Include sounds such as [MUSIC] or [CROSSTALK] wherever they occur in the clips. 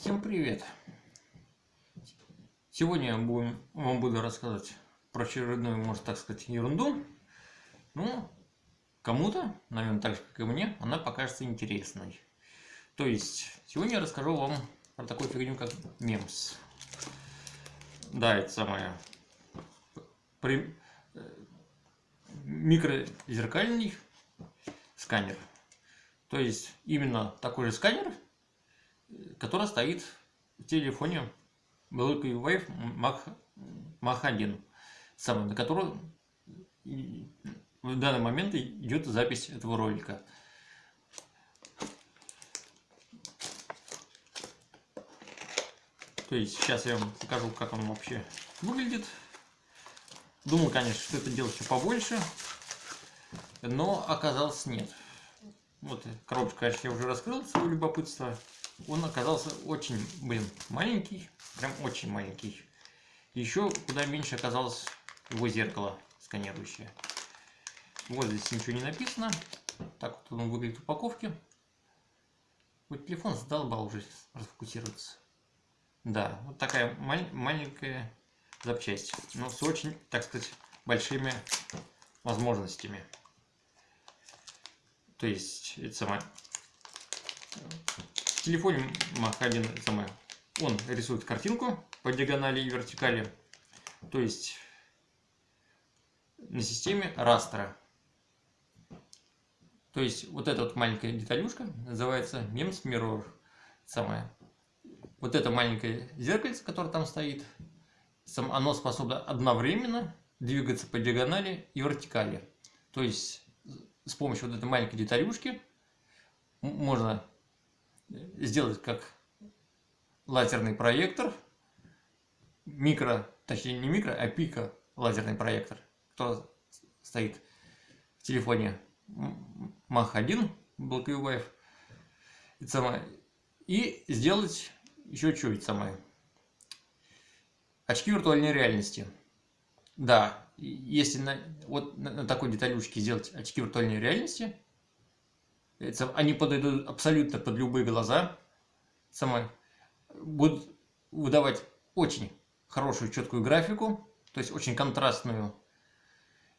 Всем привет! Сегодня я будем, вам буду рассказывать про очередную, может так сказать, ерунду. Ну, кому-то, наверное, так же, как и мне, она покажется интересной. То есть, сегодня я расскажу вам про такую фигню, как мемс. Да, это самое... При... Микрозеркальный сканер. То есть, именно такой же сканер, который стоит в телефоне Blackberry Wave Mach, Mach 1, самый, на который в данный момент идет запись этого ролика. То есть сейчас я вам покажу, как он вообще выглядит. Думал, конечно, что это делать еще побольше, но оказалось нет. Вот коробочку, конечно, я уже раскрыл свое любопытство он оказался очень, блин, маленький, прям очень маленький. Еще куда меньше оказалось его зеркало сканирующее. Вот здесь ничего не написано. Так вот он выглядит в упаковке. Вот телефон задолбал уже расфокусироваться. Да, вот такая маль маленькая запчасть, но с очень, так сказать, большими возможностями. То есть, это самое телефоне 1 самое, он рисует картинку по диагонали и вертикали, то есть на системе растера. То есть вот эта вот маленькая деталюшка называется MEMS Mirror. Самое. Вот это маленькое зеркальце, которое там стоит, оно способно одновременно двигаться по диагонали и вертикали. То есть с помощью вот этой маленькой деталюшки можно сделать как лазерный проектор, микро, точнее не микро, а пика лазерный проектор, кто стоит в телефоне Mach 1 Blackview Wave, и сделать еще чуть самое. Очки виртуальной реальности. Да, если на, вот на такой деталюшке сделать очки виртуальной реальности, они подойдут абсолютно под любые глаза. Самое, будут выдавать очень хорошую четкую графику, то есть очень контрастную.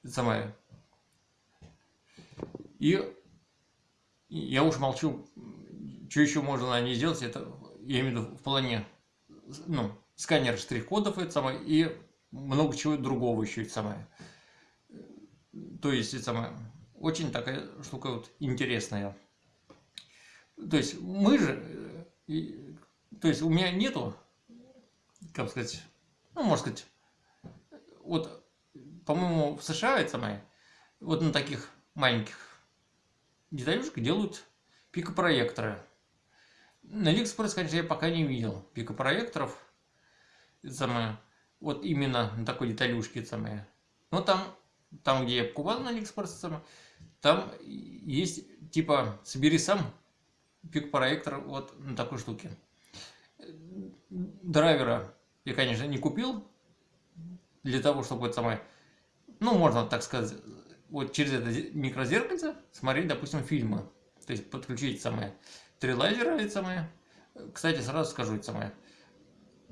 Самое. И я уж молчу, что еще можно ней сделать, это я имею в виду в плане ну, сканер штрих-кодов и много чего другого еще это самое. То есть это самое очень такая штука вот интересная. То есть мы же, и, то есть у меня нету, как сказать, ну, можно сказать, вот, по-моему, в США это самое, вот на таких маленьких деталюшках делают пикопроекторы. На Алиэкспресс, конечно, я пока не видел пикопроекторов, это самое, вот именно на такой деталюшке, это самое. Но там, там, где я покупал на Алиэкспресс, самое, там есть типа собери сам пик проектор вот на такой штуке. Драйвера я, конечно, не купил для того, чтобы это самое, ну, можно так сказать, вот через это микрозеркальце смотреть, допустим, фильмы. То есть подключить самое три лазера, это самое. Кстати, сразу скажу это самое.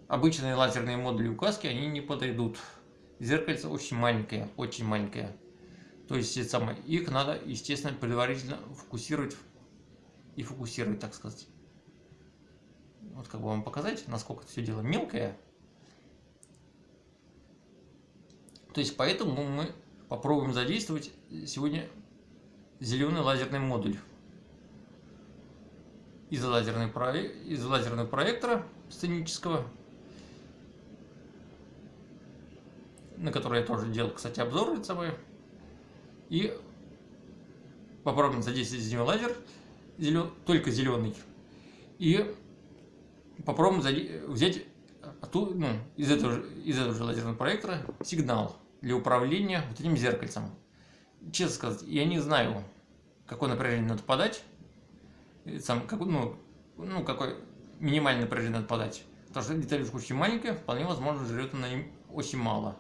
Обычные лазерные модули указки, они не подойдут. Зеркальце очень маленькое, очень маленькое. То есть это самое, их надо, естественно, предварительно фокусировать и фокусировать, так сказать. Вот как бы вам показать, насколько это все дело мелкое. То есть поэтому мы попробуем задействовать сегодня зеленый лазерный модуль из, лазерной, из лазерного проектора сценического, на который я тоже делал, кстати, обзор самый. И попробуем задействовать из него лазер, зелен... только зеленый. И попробуем взять ну, из, этого, из этого же лазерного проектора сигнал для управления вот этим зеркальцем. Честно сказать, я не знаю, какое напряжение надо подать. Сам, как, ну, ну, какой минимальное напряжение надо подать. Потому что деталюшка очень маленькая, вполне возможно, жрет она очень мало.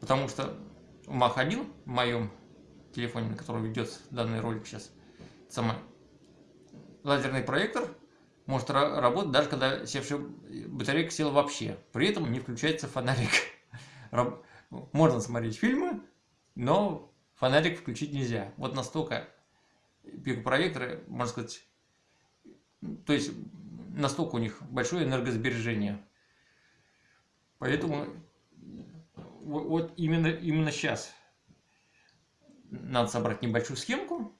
Потому что в Mach 1, в моем телефоне, на котором ведется данный ролик сейчас, самое, лазерный проектор может работать даже когда севшая батарейка села вообще. При этом не включается фонарик. [LAUGHS] Можно смотреть фильмы, но фонарик включить нельзя. Вот настолько пикопроекторы, можно сказать, то есть настолько у них большое энергосбережение. Поэтому вот именно, именно сейчас надо собрать небольшую схемку,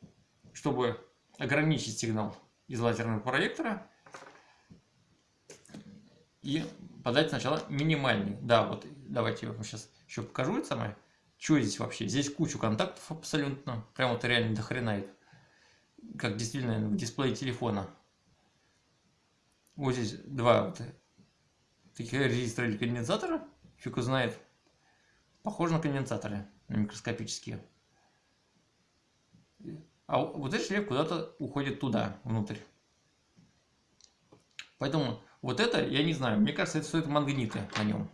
чтобы ограничить сигнал из лазерного проектора и подать сначала минимальный. Да, вот давайте я вам сейчас еще покажу это самое. Что здесь вообще? Здесь кучу контактов абсолютно. Прям вот реально до хрена это. Как действительно в дисплее телефона. Вот здесь два вот таких резистора или конденсатора. Фиг знает. Похоже на конденсаторы, на микроскопические. А вот этот шлейф куда-то уходит туда, внутрь. Поэтому вот это, я не знаю, мне кажется, это стоит магниты на нем.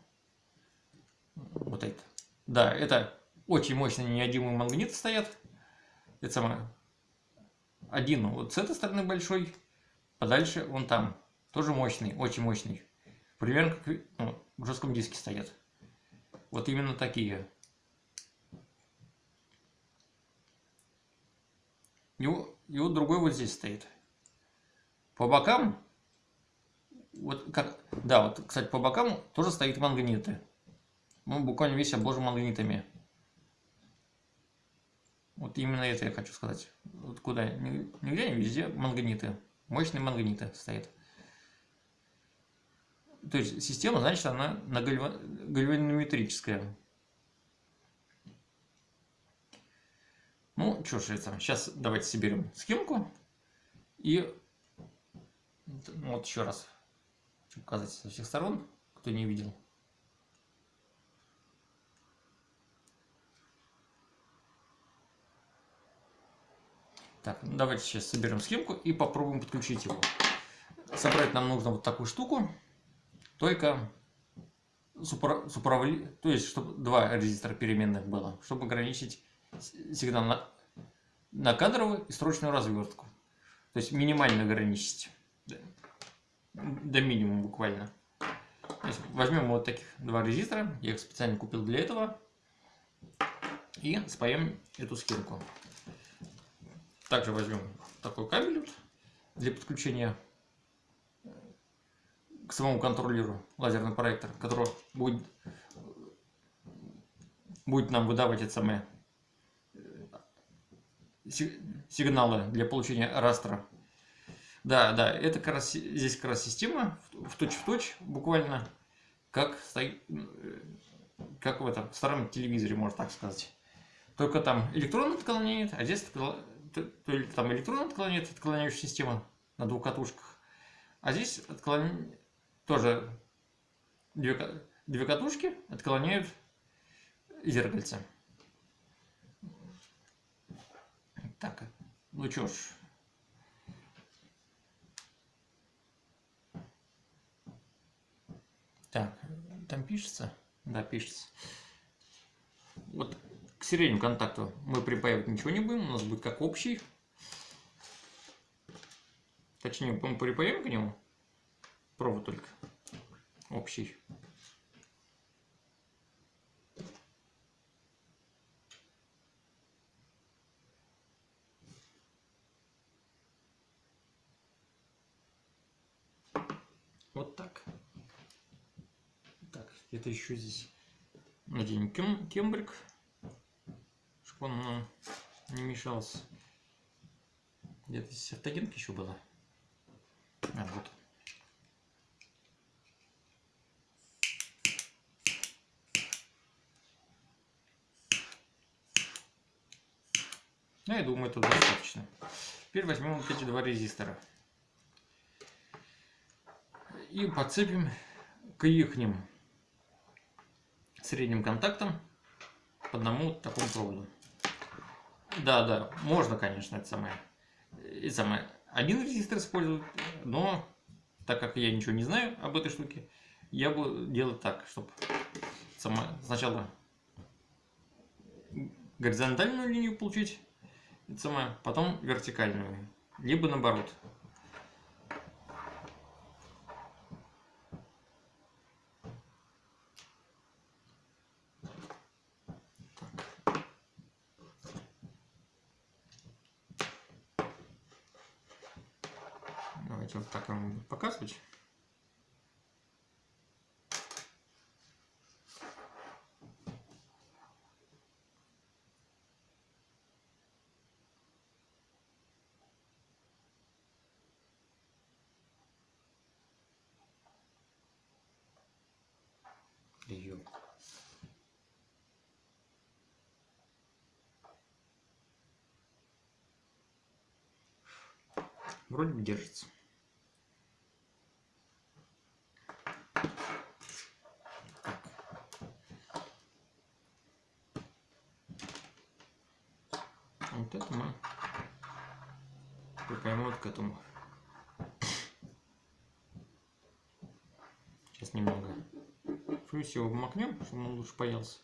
Вот это. Да, это очень мощные неодимые магниты стоят. Это самое. Один вот с этой стороны большой, подальше он там. Тоже мощный, очень мощный. Примерно как ну, в жестком диске стоят. Вот именно такие. И, и вот другой вот здесь стоит. По бокам, вот как, да, вот, кстати, по бокам тоже стоит магниты. Ну, буквально весь обложен магнитами. Вот именно это я хочу сказать. Вот куда? Нигде, не везде магниты. Мощные магниты стоят. То есть система, значит, она на гальванометрическая. Ну, что ж это. Сейчас давайте соберем схемку. И вот еще раз показать со всех сторон, кто не видел. Так, ну, давайте сейчас соберем схемку и попробуем подключить его. Собрать нам нужно вот такую штуку, только супра, суправли, то есть чтобы два резистора переменных было, чтобы ограничить сигнал на, на кадровую и срочную развертку. То есть минимально ограничить. До, до минимума буквально. возьмем вот таких два резистора. Я их специально купил для этого. И спаем эту схемку. Также возьмем такой кабель для подключения к самому контроллеру лазерный проектор, который будет, будет нам выдавать эти самые сигналы для получения растра. Да, да, это как раз, здесь как раз система в точь в точь, буквально, как, как в этом старом телевизоре, можно так сказать. Только там электрон отклоняет, а здесь там электрон отклоняет, отклоняющая система на двух катушках. А здесь отклоняет тоже две, две катушки отклоняют зеркальце. Так, ну чё ж. Так, там пишется? Да, пишется. Вот к среднему контакту мы припаивать ничего не будем, у нас будет как общий. Точнее, мы припаем к нему провод только общий. Вот так. Это еще здесь наденем кем кембрик, чтобы он нам не мешался. Где-то здесь автогенка еще была. А, вот. Ну, я думаю, это достаточно. Теперь возьмем вот эти два резистора и подцепим к их средним контактам по одному такому проводу. Да, да, можно, конечно, это самое, это самое, один резистор использовать, но так как я ничего не знаю об этой штуке, я буду делать так, чтобы сначала горизонтальную линию получить, это самое, потом вертикальную, либо наоборот. Давайте вот так вам буду показывать. Ее. Вроде бы держится. Вот это мы припаем вот к этому. Сейчас немного флюс его макнем, чтобы он лучше поелся.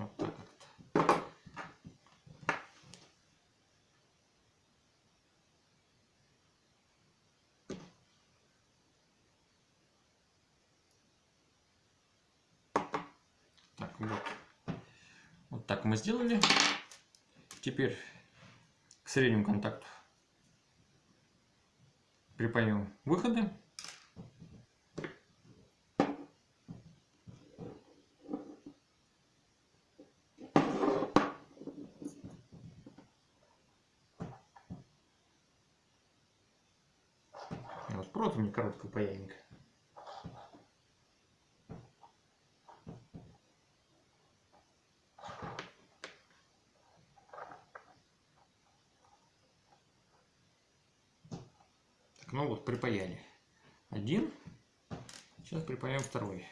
Вот так вот. Так, вот. Вот так мы сделали. Теперь к среднему контакту припаем выходы. Вот провод у меня короткого паяльника. Так, ну вот, припаяли. Один. Сейчас припаяем второй.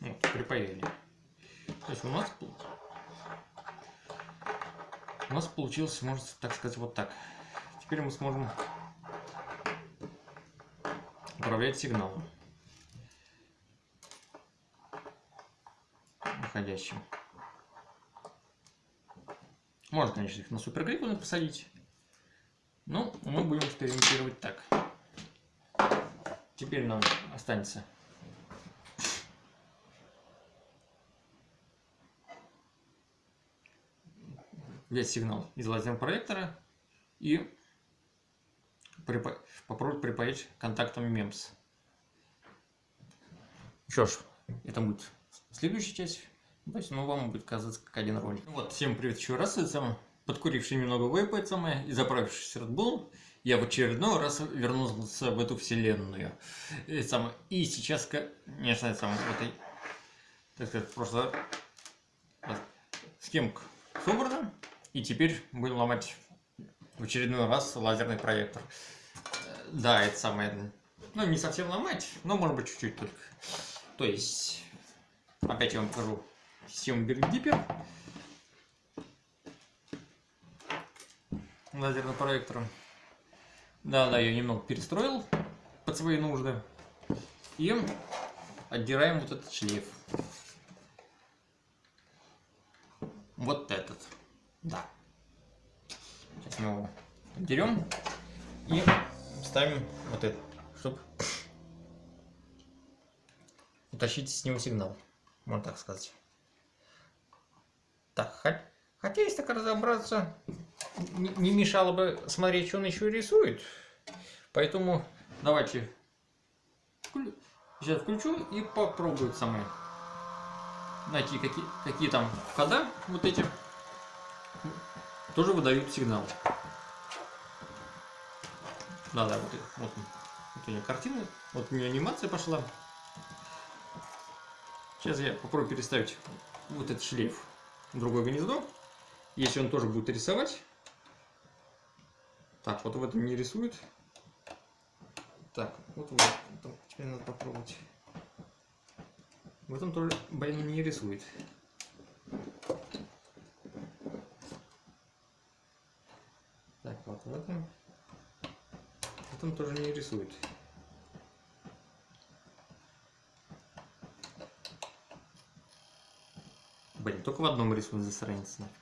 Вот, припаяли. То есть у нас у нас получилось, можно так сказать, вот так. Теперь мы сможем управлять сигналом выходящим. Можно, конечно, их на супергриппы посадить, но мы будем экспериментировать так. Теперь нам останется взять сигнал из лазерного проектора и припаять контактом MEMS. Что ж, это будет следующая часть. То есть, ну, вам будет казаться как один ролик. Вот, всем привет еще раз. Это самое, подкуривший немного вейпа, это самое, и заправившись Red Bull, я в очередной раз вернулся в эту вселенную. Это самое, и сейчас, конечно, это самое, вот так сказать, просто схемка собрана. И теперь будем ломать в очередной раз лазерный проектор. Да, это самое, ну, не совсем ломать, но, может быть, чуть-чуть только. То есть, опять я вам покажу систему Бергдиппер. Лазерным проектором. Да, да, я немного перестроил под свои нужды. И отдираем вот этот шлейф. Вот этот. Да. Сейчас мы его отдерем и ставим вот это, чтобы утащить с него сигнал. Можно так сказать. Так, хо- хотя если так разобраться, не, мешало бы смотреть, что он еще рисует. Поэтому давайте сейчас включу и попробую самое найти какие, какие там входа вот эти тоже выдают сигнал. Да, да, вот, вот, вот у меня картина, вот у меня анимация пошла. Сейчас я попробую переставить вот этот шлейф в другое гнездо. Если он тоже будет рисовать. Так, вот в этом не рисует. Так, вот в этом теперь надо попробовать. В этом тоже, блин, не рисует. Так, вот в этом он тоже не рисует. Блин, только в одном рисунок засранится нафиг.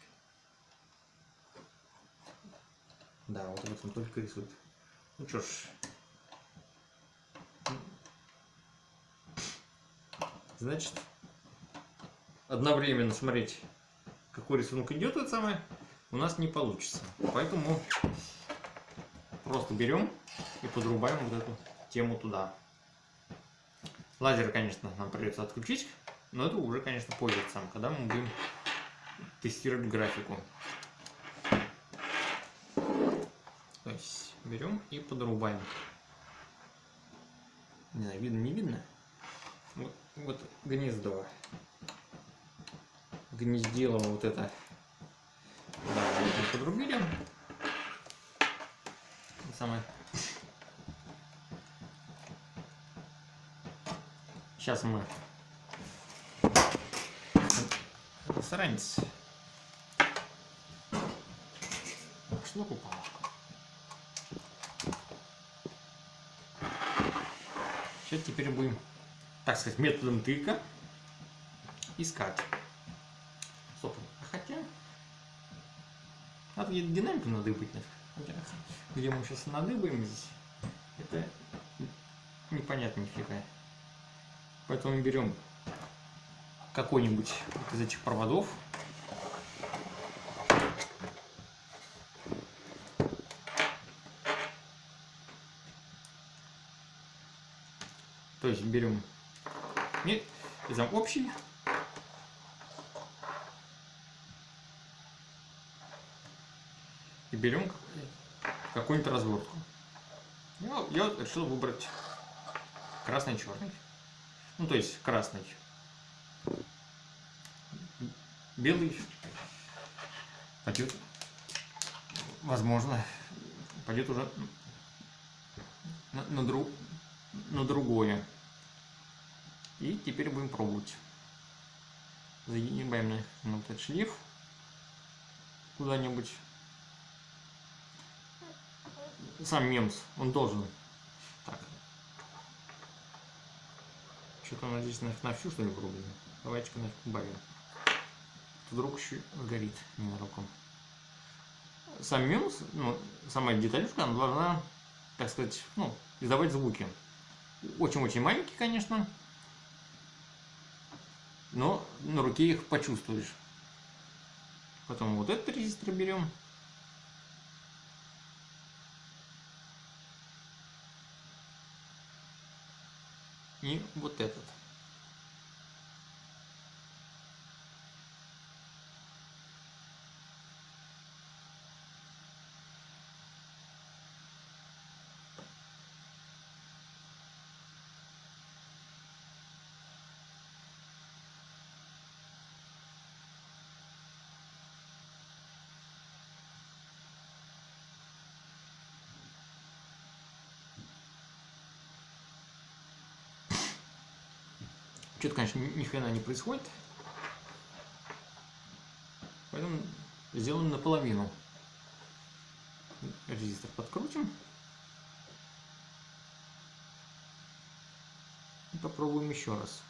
Да, вот в этом только рисует. Ну чё ж. Значит, одновременно смотреть, какой рисунок идет, это самое, у нас не получится. Поэтому просто берем и подрубаем вот эту тему туда. Лазер, конечно, нам придется отключить, но это уже, конечно, позже сам, когда мы будем тестировать графику. То есть берем и подрубаем. Не знаю, видно, не видно. Вот, вот гнездо. Гнездило вот это. Да, подрубили. Самое. Сейчас мы Саранец. Шнур упал. Сейчас теперь будем, так сказать, методом тыка искать. Стоп. А хотя... Надо где-то динамику надыбать. Где мы сейчас надыбаем здесь, это непонятно нифига. Поэтому берем какой-нибудь из этих проводов. То есть берем не, там общий и берем какую-нибудь развертку. Я, я решил выбрать красный-черный. Ну, то есть красный белый пойдет, возможно, пойдет уже на, на, друг, на другое. И теперь будем пробовать. Загибаем на, этот шлейф куда-нибудь. Сам мемс, он должен. Так. Здесь на, на всю что ли пробует. Давайте-ка нафиг убавим вдруг еще горит ненароком. Сам минус, ну, сама деталюшка, она должна, так сказать, ну, издавать звуки. Очень-очень маленькие, конечно, но на руке их почувствуешь. Потом вот этот резистор берем. И вот этот. Что-то, конечно, ни хрена не происходит. Поэтому сделаем наполовину. Резистор подкрутим. И попробуем еще раз.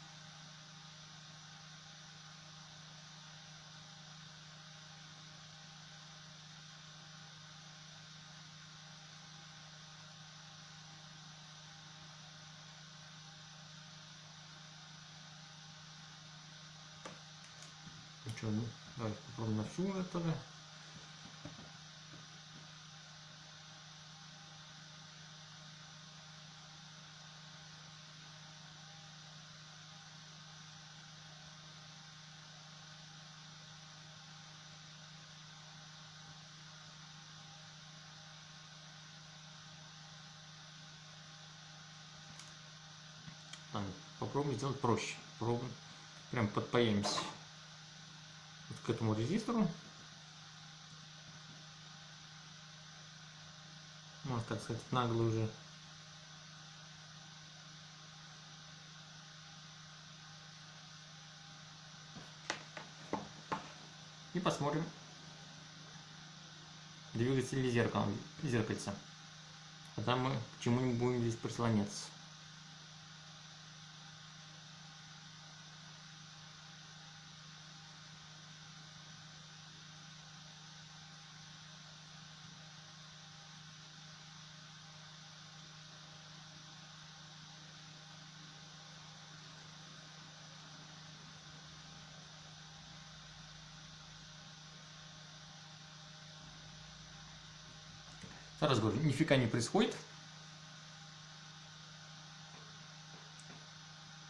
что, ну, давайте тогда. попробуем сделать проще. Попробуем, прям подпаемся вот к этому резистору. Можно так сказать, нагло уже. И посмотрим двигатель или зеркало, зеркальца. Тогда мы к чему-нибудь будем здесь прислоняться. Сразу говорю, нифига не происходит.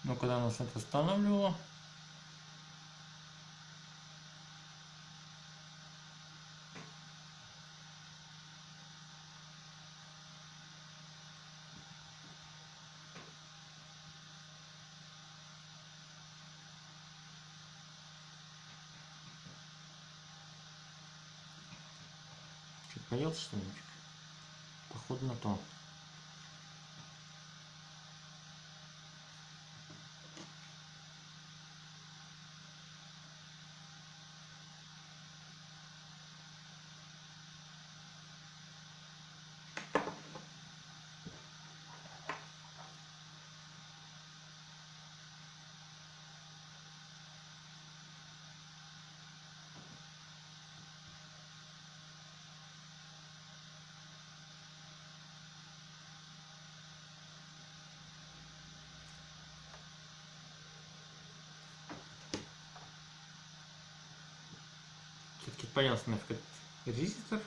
Но когда нас это останавливало, Появился что-нибудь? Походу на то. Нафиг резистор.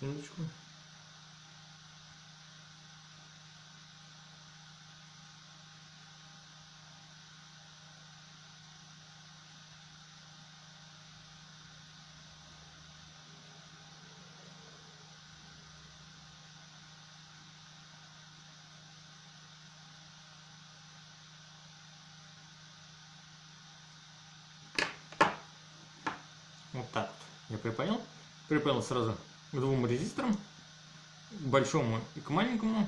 Секундочку. Вот так вот. Я припаял. Припаял сразу к двум резисторам. К большому и к маленькому.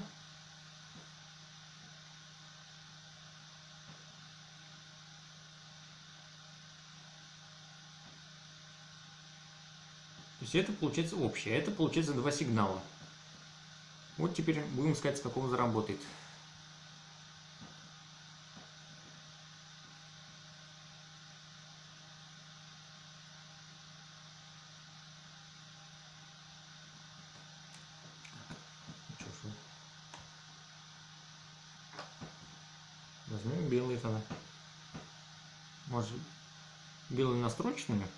То есть это получается общее. Это получается два сигнала. Вот теперь будем искать, с какого заработает. Возьмем белый тогда. Может, белый настрочными?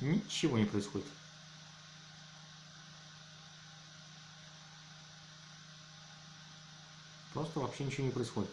Ничего не происходит. Просто вообще ничего не происходит.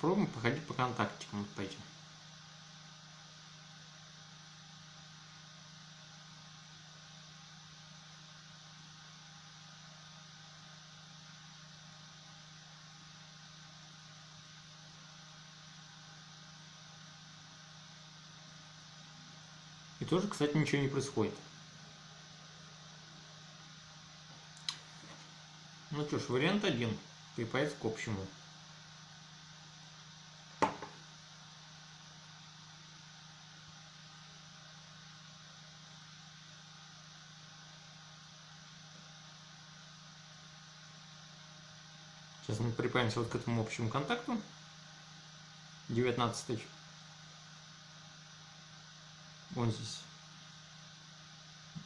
Попробуем походить по контактикам вот по этим. И тоже, кстати, ничего не происходит. Ну что ж, вариант один. Припаять к общему. Сейчас мы припаемся вот к этому общему контакту. 19 тысяч. Вон здесь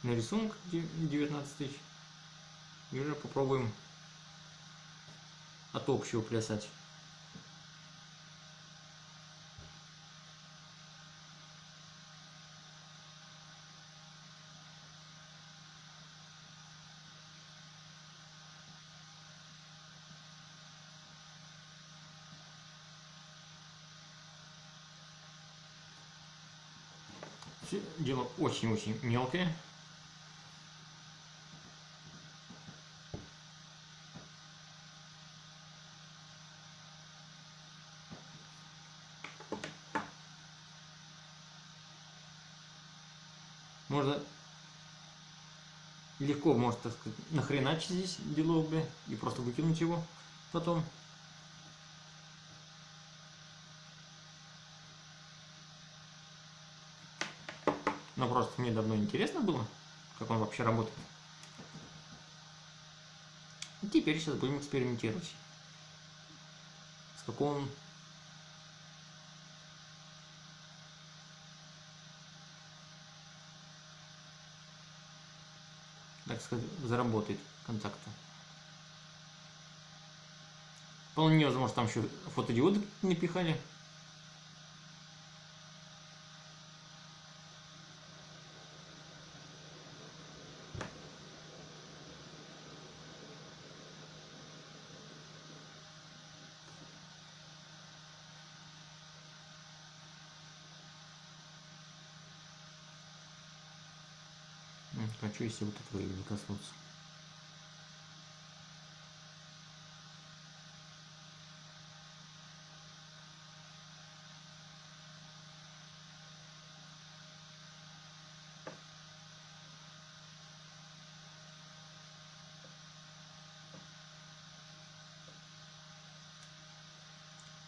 на рисунок 19 тысяч. И уже попробуем от общего плясать. Дела очень-очень мелкое. Можно легко, может, так сказать, нахреначить здесь делов, бля, и просто выкинуть его потом. Просто мне давно интересно было, как он вообще работает. И теперь сейчас будем экспериментировать. С какого так сказать, заработает контакта. Вполне возможно, там еще фотодиоды напихали. Хочу, если вот этого не коснуться.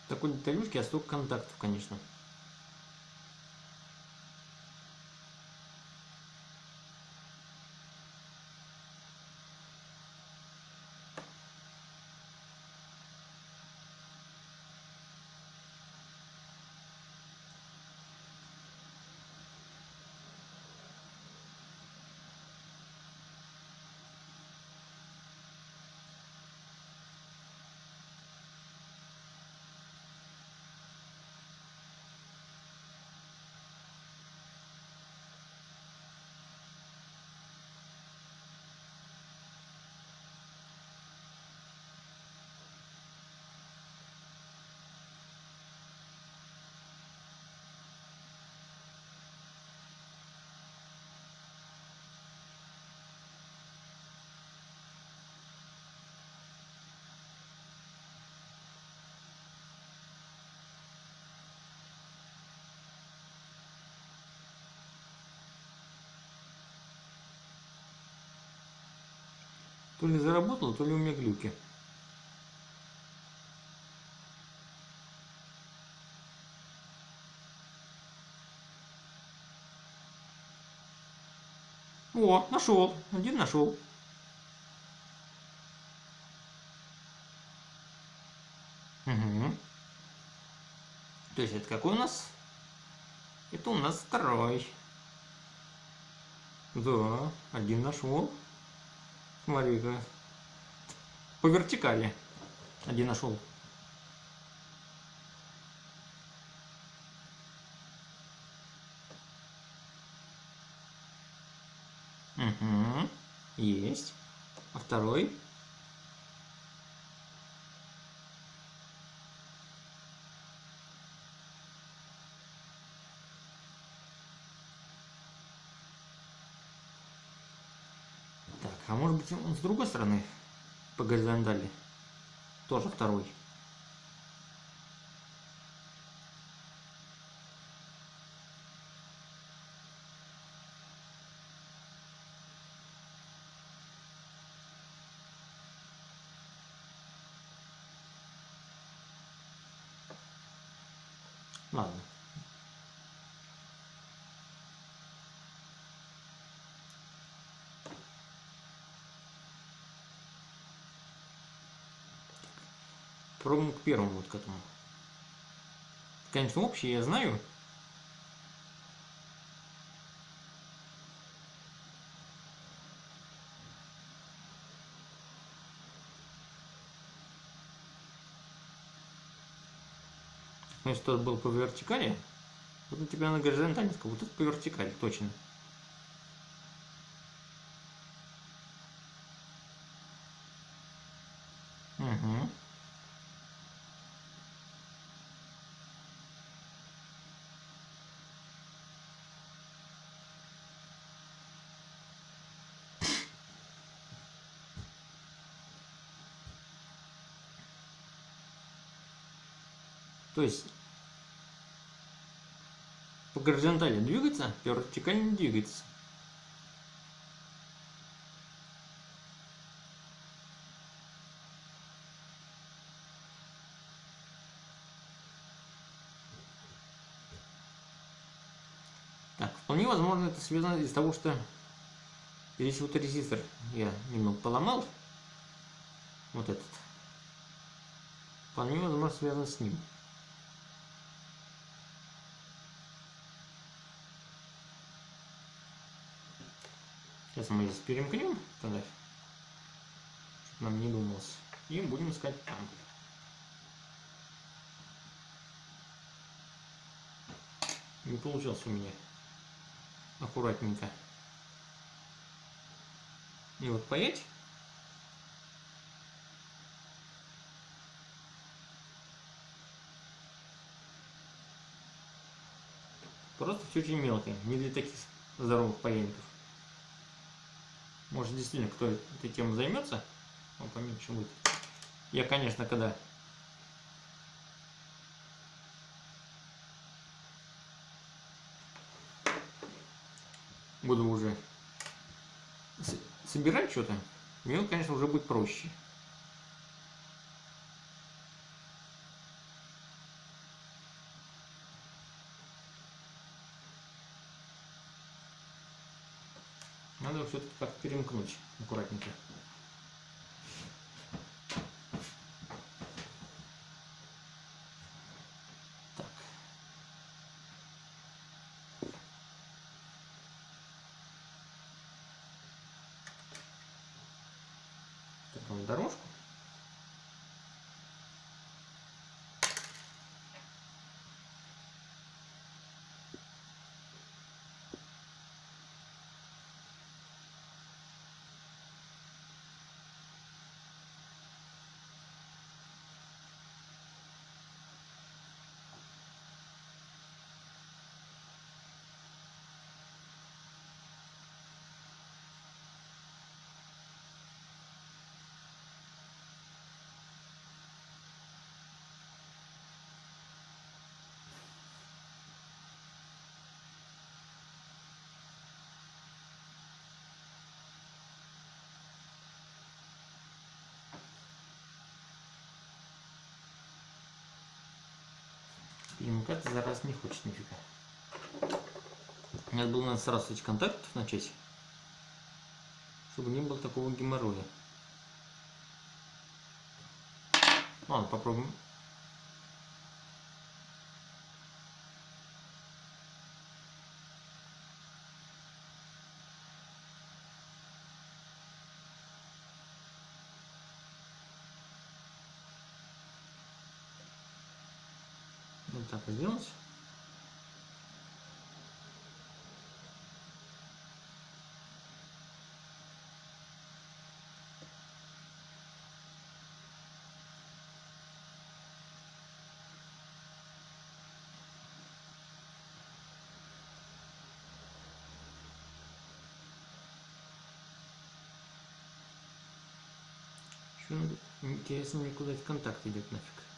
Такой деталюшки, а столько контактов, конечно. То ли заработало, то ли у меня глюки. О, нашел. Один нашел. Угу. То есть это какой у нас? Это у нас второй. Да, один нашел. Смотри-ка. По вертикали. Один нашел. Угу. Есть. А второй? Быть он с другой стороны по горизонтали? Тоже второй. Ладно. Пробуем к первому вот к этому. Конечно, общее я знаю. Ну, если тот был по вертикали, вот у тебя на горизонтали, вот тут по вертикали, точно. Угу. То есть по горизонтали двигается, по вертикали не двигается. Так, вполне возможно это связано из-за того, что здесь вот резистор я немного поломал. Вот этот. Вполне возможно связано с ним. Сейчас мы здесь перемкнем тогда, чтобы нам не думалось. И будем искать там. Не получилось у меня аккуратненько. И вот паять. Просто все очень мелкое, не для таких здоровых паяльников. Может, действительно, кто этой темой займется, он поменьше будет. Я, конечно, когда буду уже собирать что-то, мне, конечно, уже будет проще. Надо все-таки как перемкнуть аккуратненько. Так. Такую дорожку. Перемыкаться за раз не хочет нифига. Надо было надо сразу эти контактов начать, чтобы не было такого геморроя. Ладно, попробуем. Вот так сделать. Интересно мне куда этот контакт идет нафиг.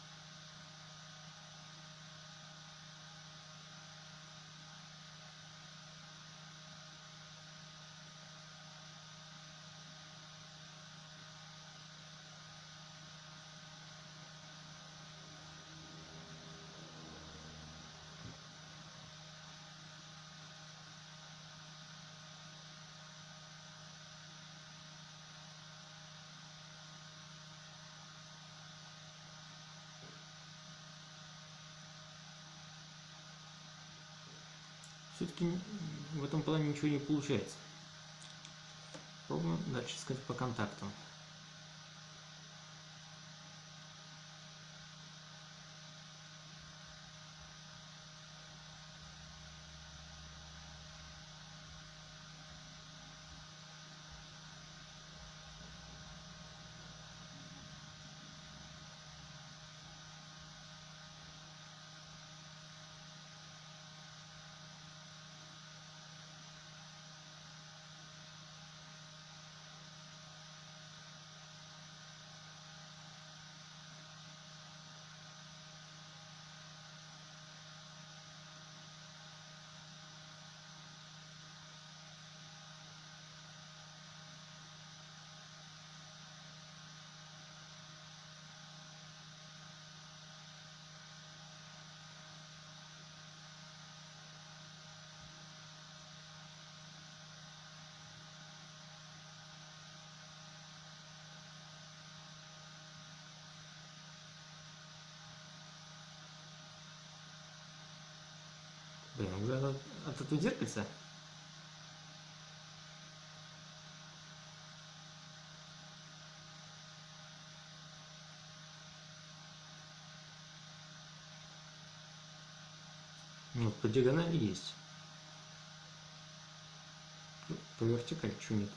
В этом плане ничего не получается. Пробуем дальше искать по контактам. Вот это зеркальце. Вот по диагонали есть. Ну, по вертикали что нет?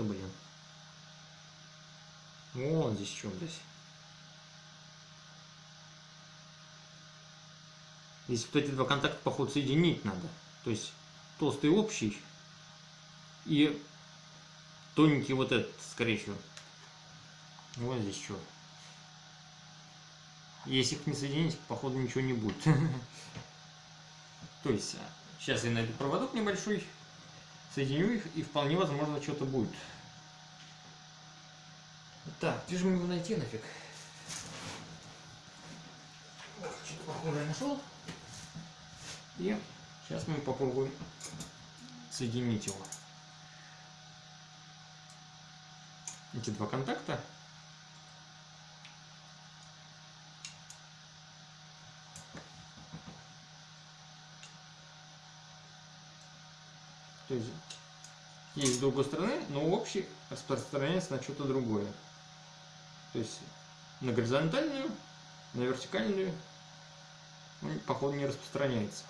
Ты, блин. Вон здесь что здесь. Здесь вот эти два контакта, походу, соединить надо. То есть толстый общий и тоненький вот этот, скорее всего. Вот здесь что. Если их не соединить, походу ничего не будет. [LAUGHS] То есть, сейчас я найду проводок небольшой, соединю их, и вполне возможно что-то будет. Так, где же мне его найти нафиг? Что-то похожее нашел. И сейчас мы попробуем соединить его. Эти два контакта. То есть есть с другой стороны, но общий распространяется на что-то другое. То есть на горизонтальную, на вертикальную он, походу, не распространяется.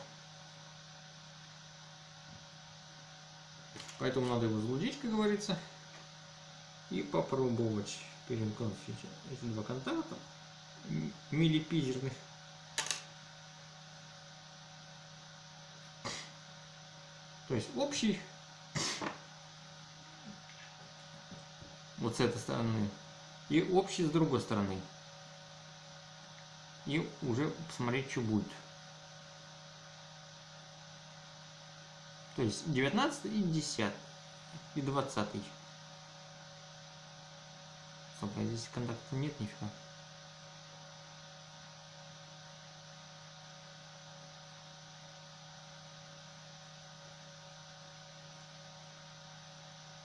Поэтому надо его залудить, как говорится, и попробовать перемкнуть эти два контакта милипизерных. То есть общий вот с этой стороны и общий с другой стороны. И уже посмотреть, что будет. То есть 19 и 10 и 20. Стоп, а здесь контакта нет нифига.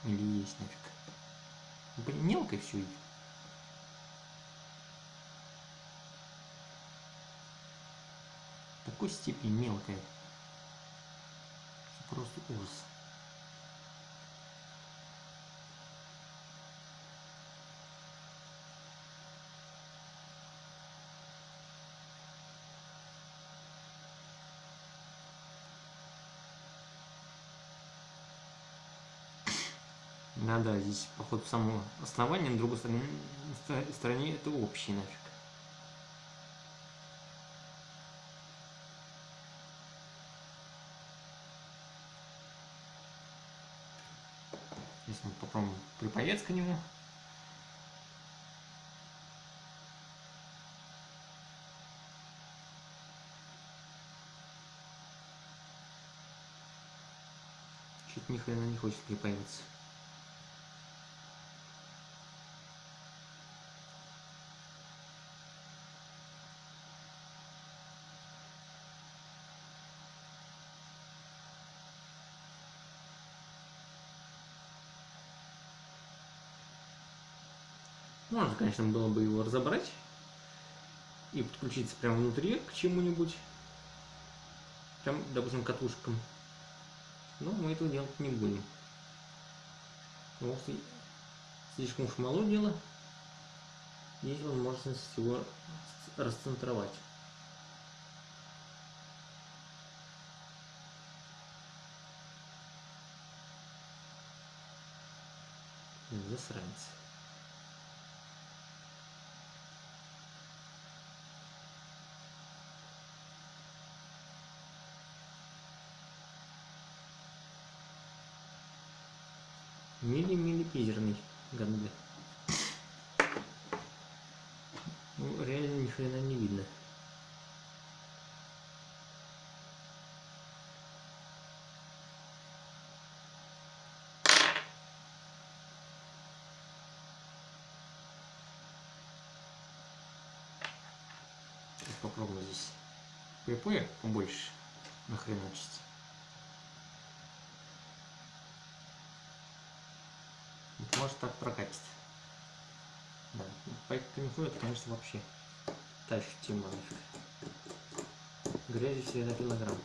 Или есть нафиг. Блин, мелко все идет. такой степени мелкая. Просто ужас. Да, да, здесь, походу, само основание, на другой стороне, стороне это общий нафиг. Здесь мы попробуем припоец к нему. Чуть ни хрена не хочет припаиваться. Можно, конечно, было бы его разобрать и подключиться прямо внутри к чему-нибудь, прям, допустим, катушкам. Но мы этого делать не будем. Потому слишком уж мало дела. Есть возможность его расцентровать. Засранец. Мили-мили-пизерный ганга. Ну, реально ни хрена не видно. попробуем здесь припоя побольше нахреначить. Может так прокатит. Да, пинфу это, конечно, вообще та еще тема нафиг. Грязи все на килограмм.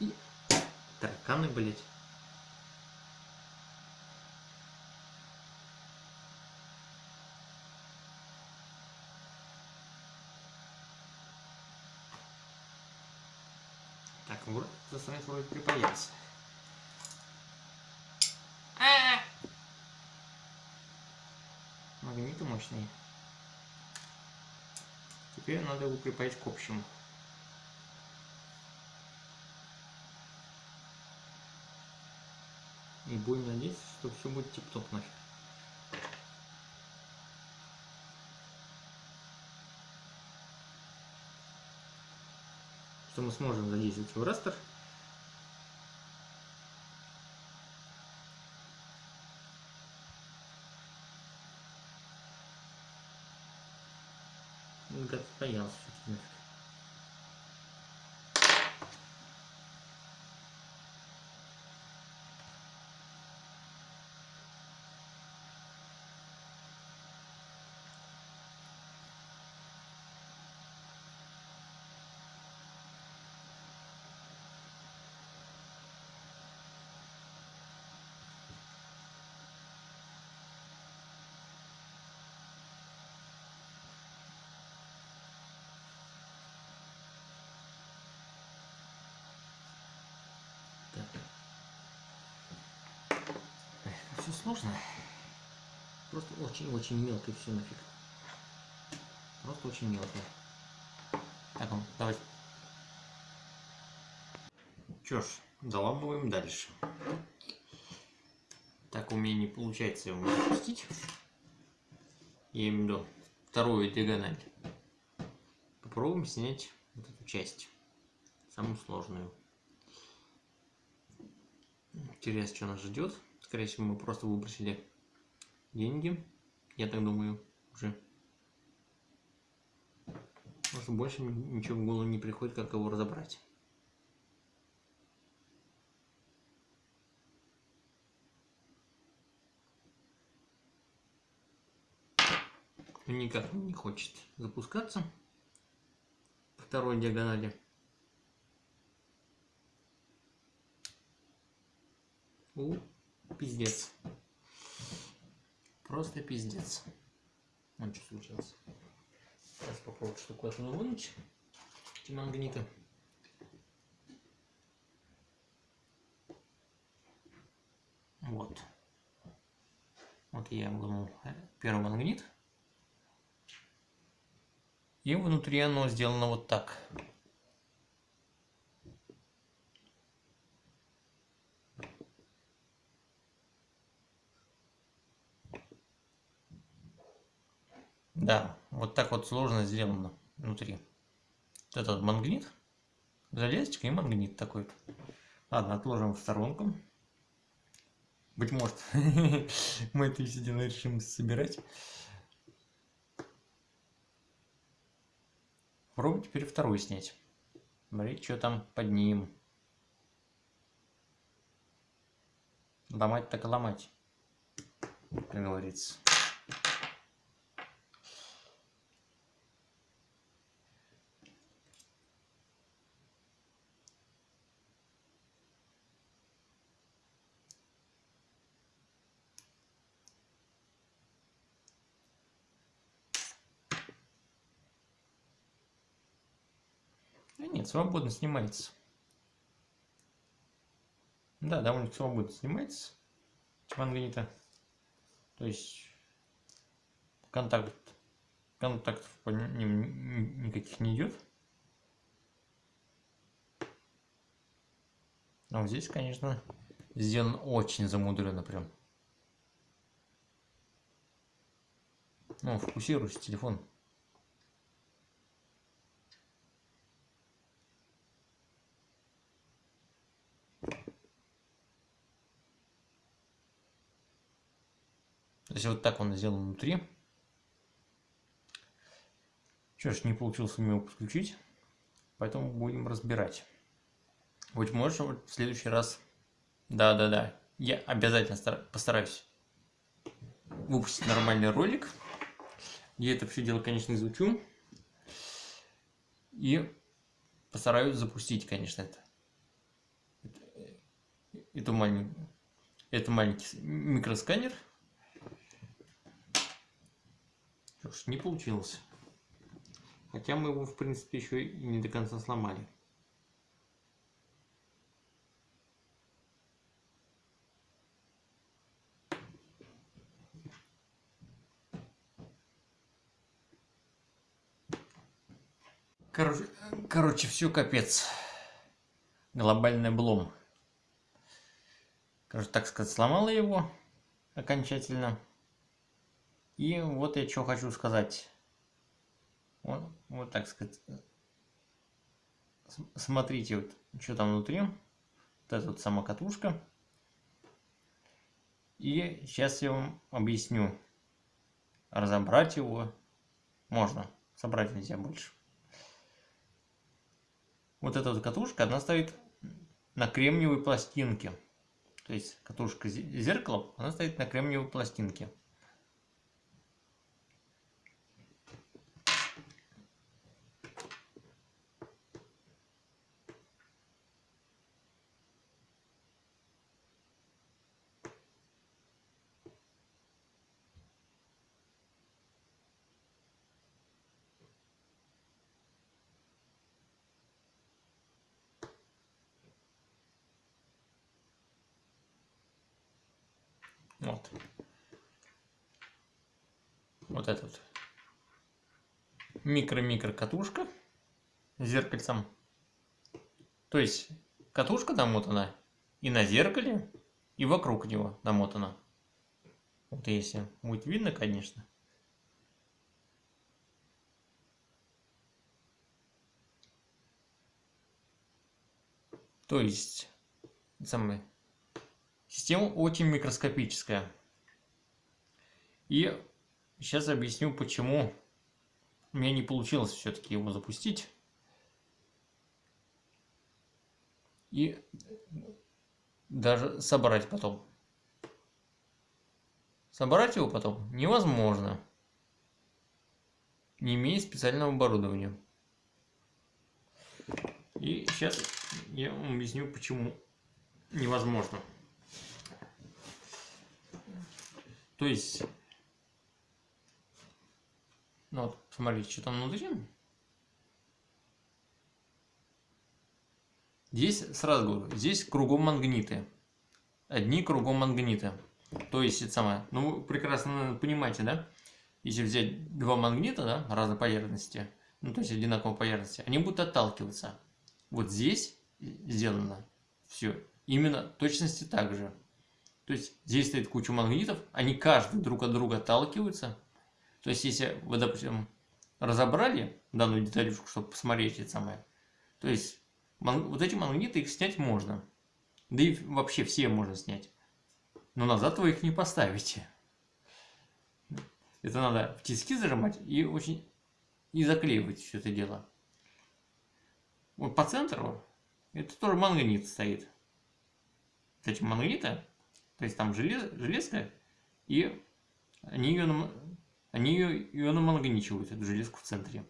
И тараканы, блять. Так, вроде засранец вроде припаялся. А -а -а! Магниты мощные. Теперь надо его припаять к общему. Будем надеяться, что все будет тип-топ нафиг. Что мы сможем задействовать в растер. Боялся нафиг. Все сложно. Просто очень-очень мелко и все нафиг. Просто очень мелко. Так, ну, давайте. Что ж, заламываем дальше. Так у меня не получается его запустить. Я имею в виду вторую диагональ. Попробуем снять вот эту часть. Самую сложную. Интересно, что нас ждет. Скорее всего, мы просто выбросили деньги. Я так думаю, уже. Просто больше ничего в голову не приходит, как его разобрать. Никак не хочет запускаться. Второй диагонали. У пиздец. Просто пиздец. Ну, что случилось? Сейчас попробую отсюда вынуть. Эти магниты. Вот. Вот я вынул первый магнит. И внутри оно сделано вот так. Да, вот так вот сложно сделано внутри. Вот этот магнит, железочка и магнит такой. Ладно, отложим в сторонку. Быть может, [LAUGHS] мы это все дело решим собирать. Пробуем теперь второй снять. Смотри, что там под ним. Ломать так и ломать, как говорится. Да нет, свободно снимается. Да, довольно свободно снимается. Магнита. То есть контакт контактов по ним никаких не идет. А вот здесь, конечно, сделан очень замудренно прям. Ну, фокусируйся, телефон. Есть вот так он сделан внутри. Что ж, не получилось у него подключить, поэтому будем разбирать. Быть может, в следующий раз... Да-да-да, я обязательно постараюсь выпустить нормальный ролик. Я это все дело, конечно, изучу. И постараюсь запустить, конечно, это. Это маленький, это маленький микросканер. Что не получилось. Хотя мы его, в принципе, еще и не до конца сломали. Короче, короче, все капец. Глобальный облом. Короче, так сказать, сломала его окончательно. И вот я что хочу сказать. Вот, вот так сказать. Смотрите, вот, что там внутри. Вот эта вот сама катушка. И сейчас я вам объясню. Разобрать его можно. Собрать нельзя больше вот эта вот катушка, она стоит на кремниевой пластинке. То есть катушка зеркала, она стоит на кремниевой пластинке. Вот. Вот этот микро-микро катушка с зеркальцем. То есть катушка намотана и на зеркале, и вокруг него намотана. Вот если будет видно, конечно. То есть, самое Система очень микроскопическая. И сейчас объясню, почему у меня не получилось все-таки его запустить. И даже собрать потом. Собрать его потом невозможно, не имея специального оборудования. И сейчас я вам объясню, почему невозможно. То есть, ну вот, смотрите, что там внутри. Здесь, сразу говорю, здесь кругом магниты. Одни кругом магниты. То есть, это самое, ну, вы прекрасно понимаете, да? Если взять два магнита, да, разной поверхности, ну, то есть одинаковой поверхности, они будут отталкиваться. Вот здесь сделано все именно точности так же. То есть здесь стоит куча магнитов, они каждый друг от друга отталкиваются. То есть если вы, допустим, разобрали данную деталюшку, чтобы посмотреть это самое, то есть вот эти магниты, их снять можно. Да и вообще все можно снять. Но назад вы их не поставите. Это надо в тиски зажимать и очень и заклеивать все это дело. Вот по центру это тоже магнит стоит. Эти магниты то есть там желез, железка, и они ее, они ее, ее намагничивают, эту железку в центре.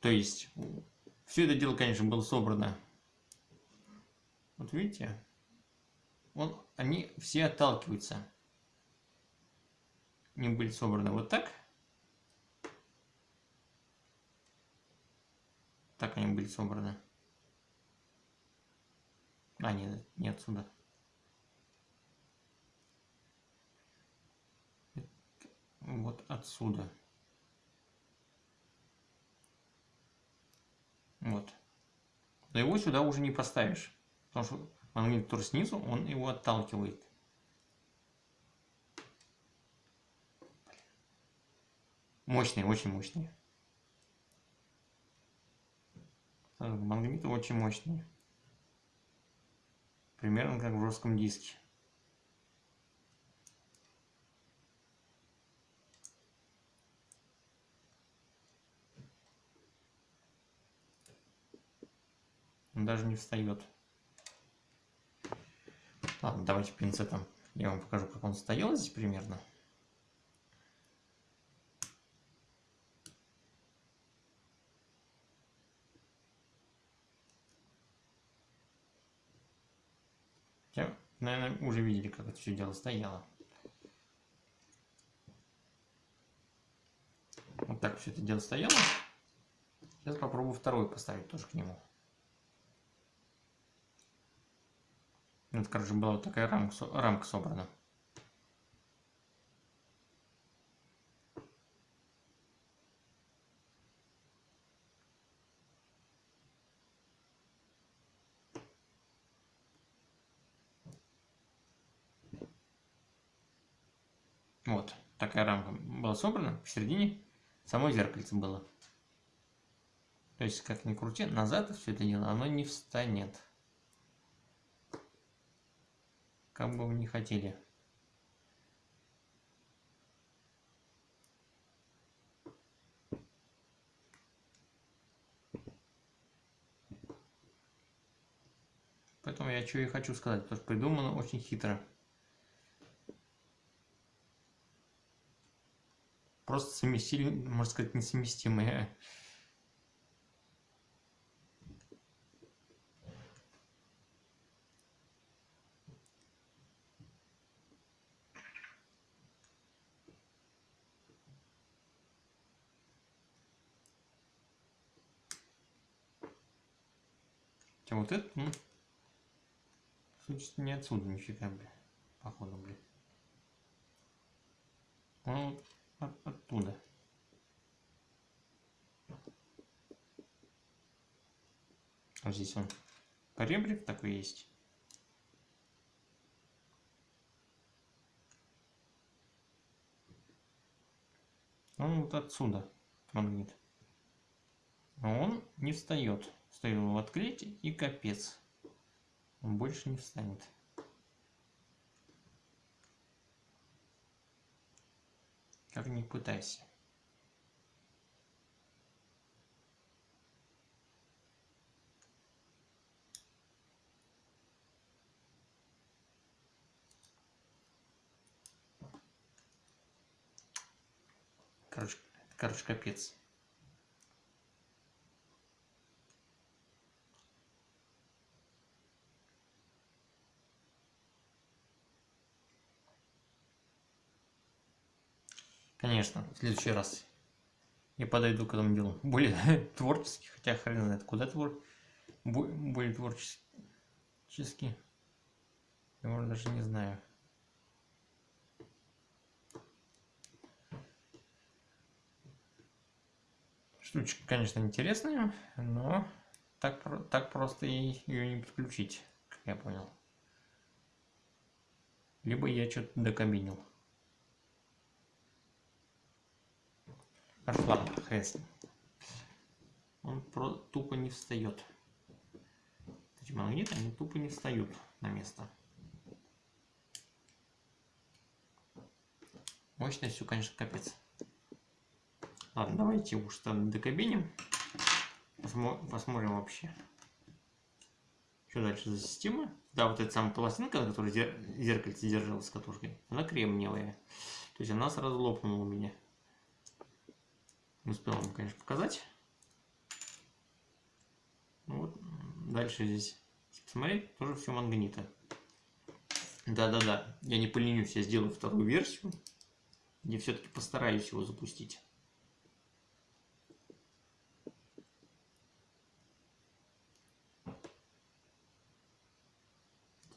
То есть, все это дело, конечно, было собрано. Вот видите? Вот они все отталкиваются. Они были собраны вот так. Так они были собраны. А, нет, не отсюда. Вот отсюда. Вот. Но его сюда уже не поставишь. Потому что магнит, который снизу, он его отталкивает. Мощный, очень мощный. Магниты очень мощные. Примерно как в жестком диске. Он даже не встает. Ладно, давайте пинцетом я вам покажу, как он стоял здесь примерно. Хотя, наверное, уже видели, как это все дело стояло. Вот так все это дело стояло. Сейчас попробую второй поставить тоже к нему. Это, короче, была вот такая рамка, рамка собрана. Вот, такая рамка была собрана, в середине само зеркальце было. То есть, как ни крути, назад все это дело, оно не встанет. Как бы вы не хотели. Поэтому я что и хочу сказать, потому что придумано очень хитро. Просто совместили, можно сказать, несовместимые Хотя вот это, ну, существенно не отсюда нифига, бля, походу, бля. Он от, оттуда. Вот здесь он поребрик такой есть. Он вот отсюда магнит. Но он не встает. Стоит его открыть и капец. Он больше не встанет. Как ни пытайся. Короче, короче, капец. Конечно, в следующий раз я подойду к этому делу более [LAUGHS] творчески, хотя хрен знает, куда твор... более творчески. Я, может, даже не знаю. Штучка, конечно, интересная, но так, так просто ее не подключить, как я понял. Либо я что-то докабинил. Хорошо, ладно, Он про тупо не встает. Эти магниты, они тупо не встают на место. Мощность все, конечно, капец. Ладно, давайте уж там докабиним. Посмотрим вообще. Что дальше за система? Да, вот эта самая пластинка, которая зеркальце держалась с катушкой, она кремниевая. То есть она сразу лопнула у меня. Не успел вам, конечно, показать. Ну вот, дальше здесь, посмотреть, тоже все мангнита. Да-да-да, я не поленюсь, я сделаю вторую версию, где все-таки постараюсь его запустить.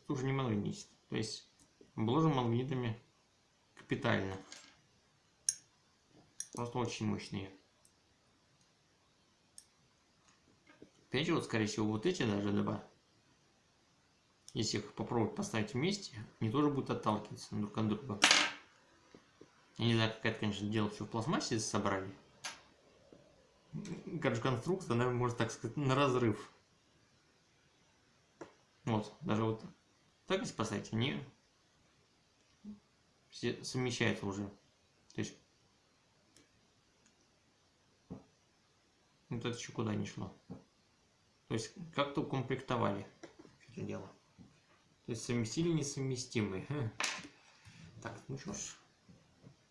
Тут уже не магнитит, то есть обложим магнитами капитально. Просто очень мощные. Опять же, вот, скорее всего, вот эти даже два, если их попробовать поставить вместе, они тоже будут отталкиваться друг от друга. Я не знаю, как это, конечно, дело все в пластмассе собрали. Короче, конструкция, она может, так сказать, на разрыв. Вот, даже вот так если поставить, они все совмещаются уже. То есть вот это еще куда не шло. То есть как-то укомплектовали это дело. То есть совместили несовместимые. Так, ну что ж.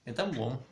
Это облом.